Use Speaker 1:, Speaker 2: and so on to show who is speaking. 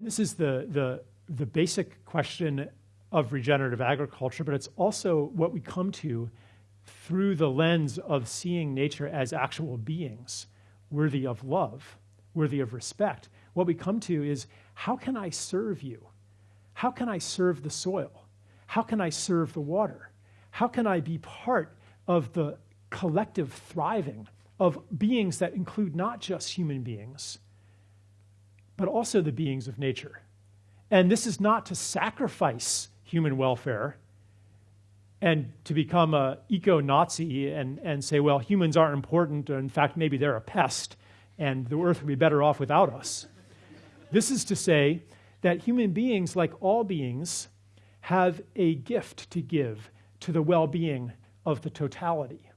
Speaker 1: This is the, the, the basic question of regenerative agriculture, but it's also what we come to through the lens of seeing nature as actual beings worthy of love, worthy of respect. What we come to is how can I serve you? How can I serve the soil? How can I serve the water? How can I be part of the collective thriving of beings that include not just human beings, but also the beings of nature? And this is not to sacrifice human welfare and to become a eco-Nazi and, and say, well, humans aren't important, or in fact, maybe they're a pest, and the earth would be better off without us. this is to say that human beings, like all beings, have a gift to give to the well-being of the totality.